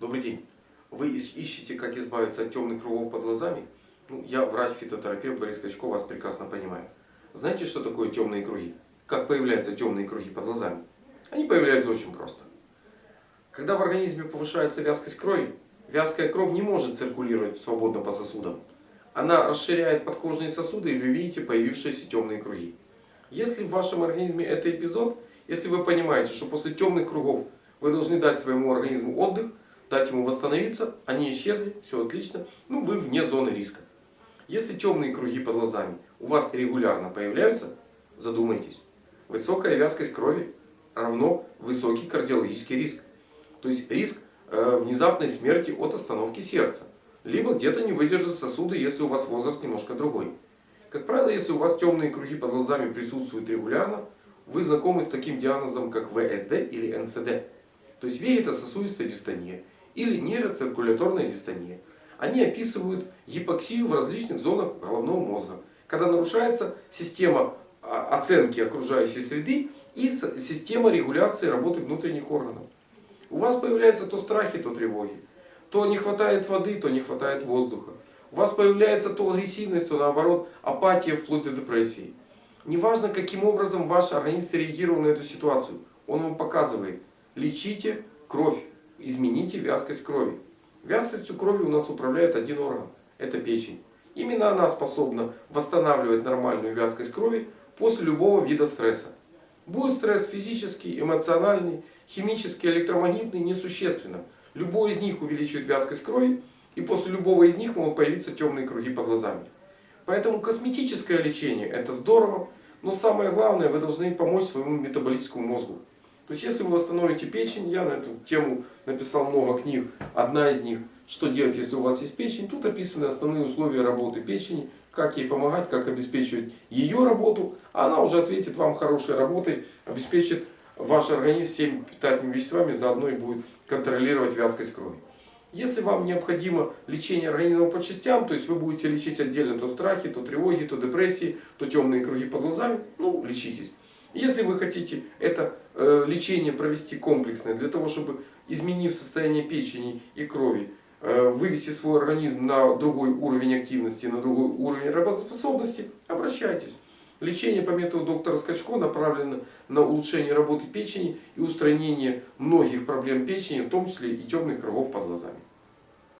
Добрый день. Вы ищ- ищете, как избавиться от темных кругов под глазами? Ну, я врач-фитотерапевт Борис Качко, вас прекрасно понимаю. Знаете, что такое темные круги? Как появляются темные круги под глазами? Они появляются очень просто. Когда в организме повышается вязкость крови, вязкая кровь не может циркулировать свободно по сосудам. Она расширяет подкожные сосуды, и вы видите появившиеся темные круги. Если в вашем организме это эпизод, если вы понимаете, что после темных кругов вы должны дать своему организму отдых, дать ему восстановиться, они исчезли, все отлично, ну вы вне зоны риска. Если темные круги под глазами у вас регулярно появляются, задумайтесь. Высокая вязкость крови равно высокий кардиологический риск. То есть риск э, внезапной смерти от остановки сердца. Либо где-то не выдержат сосуды, если у вас возраст немножко другой. Как правило, если у вас темные круги под глазами присутствуют регулярно, вы знакомы с таким диагнозом, как ВСД или НСД. То есть вегетососудистая дистония или нейроциркуляторная дистония. Они описывают гипоксию в различных зонах головного мозга, когда нарушается система а, оценки окружающей среды и система регуляции работы внутренних органов. У вас появляются то страхи, то тревоги. То не хватает воды, то не хватает воздуха. У вас появляется то агрессивность, то наоборот апатия вплоть до депрессии. Неважно, каким образом ваш организм реагировал на эту ситуацию. Он вам показывает. Лечите кровь. Измените вязкость крови. Вязкостью крови у нас управляет один орган. Это печень. Именно она способна восстанавливать нормальную вязкость крови после любого вида стресса. Будет стресс физический, эмоциональный, химический, электромагнитный, несущественно. Любой из них увеличивает вязкость крови, и после любого из них могут появиться темные круги под глазами. Поэтому косметическое лечение это здорово, но самое главное, вы должны помочь своему метаболическому мозгу. То есть, если вы восстановите печень, я на эту тему написал много книг. Одна из них, что делать, если у вас есть печень. Тут описаны основные условия работы печени, как ей помогать, как обеспечивать ее работу. А она уже ответит вам хорошей работой, обеспечит ваш организм всеми питательными веществами, заодно и будет контролировать вязкость крови. Если вам необходимо лечение организма по частям, то есть вы будете лечить отдельно то страхи, то тревоги, то депрессии, то темные круги под глазами, ну лечитесь. Если вы хотите это э, лечение провести комплексное, для того, чтобы изменив состояние печени и крови, э, вывести свой организм на другой уровень активности, на другой уровень работоспособности, обращайтесь. Лечение по методу доктора Скачко направлено на улучшение работы печени и устранение многих проблем печени, в том числе и темных кругов под глазами.